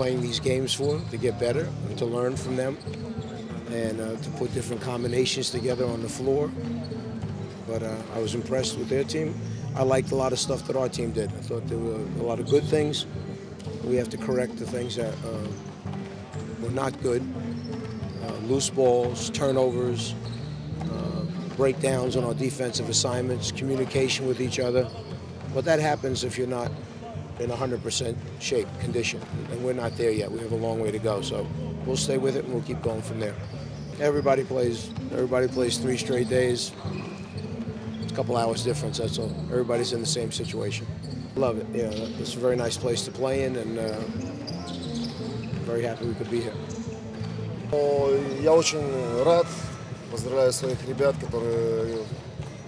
playing these games for, to get better to learn from them and uh, to put different combinations together on the floor. But uh, I was impressed with their team. I liked a lot of stuff that our team did. I thought there were a lot of good things. We have to correct the things that uh, were not good. Uh, loose balls, turnovers, uh, breakdowns on our defensive assignments, communication with each other. But that happens if you're not in 100% shape, condition. And we're not there yet. We have a long way to go. So we'll stay with it and we'll keep going from there. Everybody plays. Everybody plays three straight days. It's a couple hours difference. That's all. Everybody's in the same situation. Love it. Yeah, it's a very nice place to play in, and uh, very happy we could be here. Но Я очень рад, поздравляю своих ребят, которые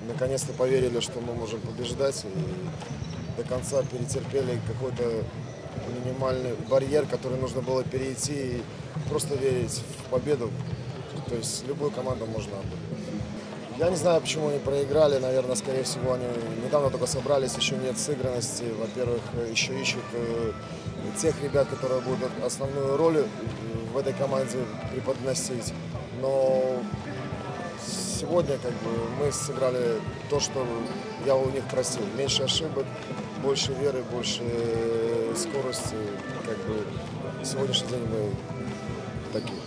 наконец-то поверили, что мы можем побеждать и до конца перетерпели какой-то минимальный барьер, который нужно было перейти и просто верить в победу. То есть любую команду можно. Я не знаю, почему они проиграли. Наверное, скорее всего, они недавно только собрались, еще нет сыгранности. Во-первых, еще ищут э, тех ребят, которые будут основную роль в этой команде преподносить. Но сегодня как бы, мы сыграли то, что я у них просил. Меньше ошибок, больше веры, больше э, скорости. Как бы, сегодняшний день мы такие.